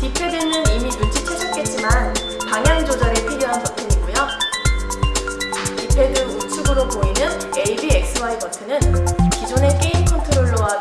D-pad는 이미 눈치채셨겠지만 방향 조절에 필요한 버튼이고요. D-pad 우측으로 보이는 ABXY 버튼은 기존의 게임 컨트롤러와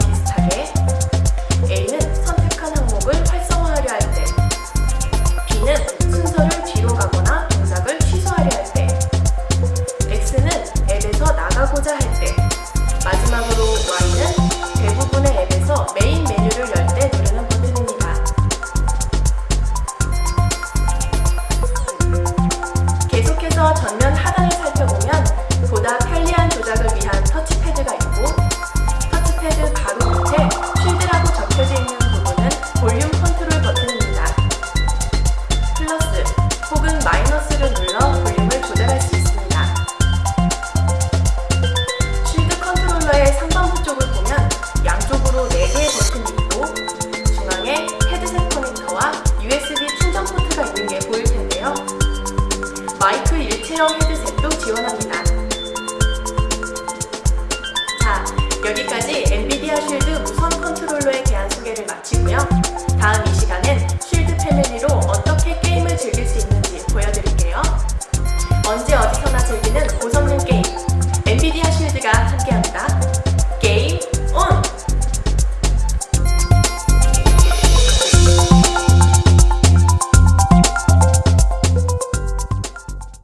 마이너스를 눌러 볼륨을 조절할 수 있습니다. 쉴드 컨트롤러의 상단부 쪽을 보면 양쪽으로 4개의 버튼이 있고 중앙에 헤드셋 커넥터와 USB 충전 포트가 있는 게 보일 텐데요. 마이크 일체형 즐기는 고성능